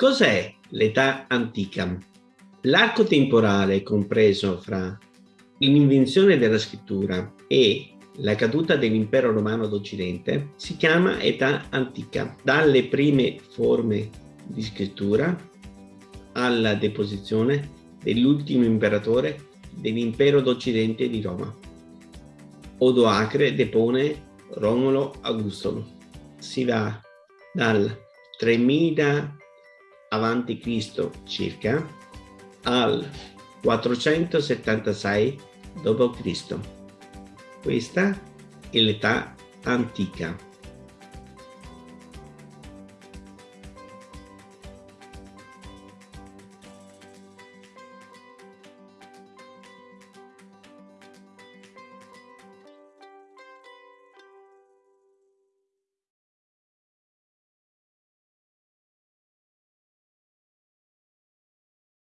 Cos'è l'età antica? L'arco temporale compreso fra l'invenzione della scrittura e la caduta dell'impero romano d'Occidente si chiama età antica, dalle prime forme di scrittura alla deposizione dell'ultimo imperatore dell'impero d'Occidente di Roma. Odoacre depone Romolo Augusto. Si va dal 3000 avanti Cristo circa al 476 d.C. Questa è l'età antica.